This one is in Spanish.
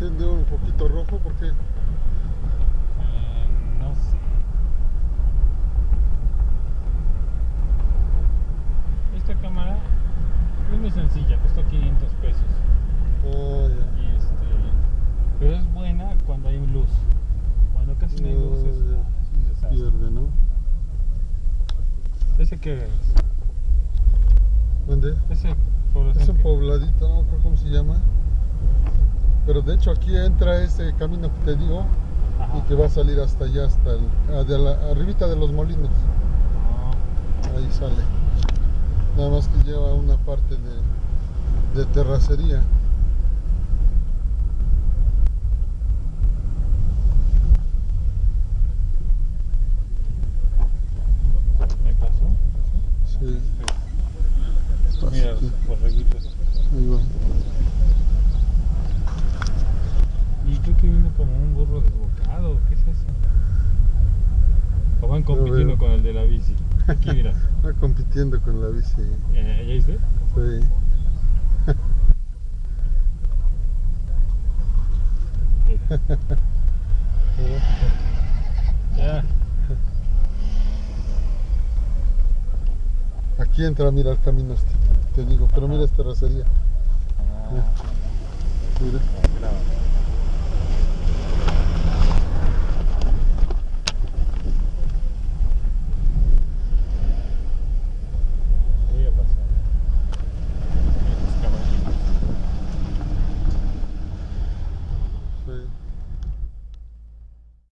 siendo un poquito rojo, ¿por qué? Eh, no sé. Esta cámara es muy sencilla, cuesta 500 pesos. Ah, y este, pero es buena cuando hay luz. Cuando casi no hay ah, luz es, un desastre. Pierde, ¿no? ¿Ese qué es? ¿Dónde? Ese pobladito, no me acuerdo cómo se llama. Pero de hecho aquí entra ese camino que te digo Ajá. y que va a salir hasta allá, hasta el, ah, de la, arribita de los molinos. Ah, Ahí sale. Nada más que lleva una parte de, de terracería. ¿Me pasó? Sí. Sí. Mira borreguitos. Ahí va. Y creo que vino como un burro desbocado. ¿Qué es eso? O van compitiendo con el de la bici. Aquí mira. Va compitiendo con la bici. Eh, ¿Ya viste? Sí. Mira. Ya. Aquí entra, mira el camino este. Te digo, pero mira esta terracería. Ah, Mira. graba.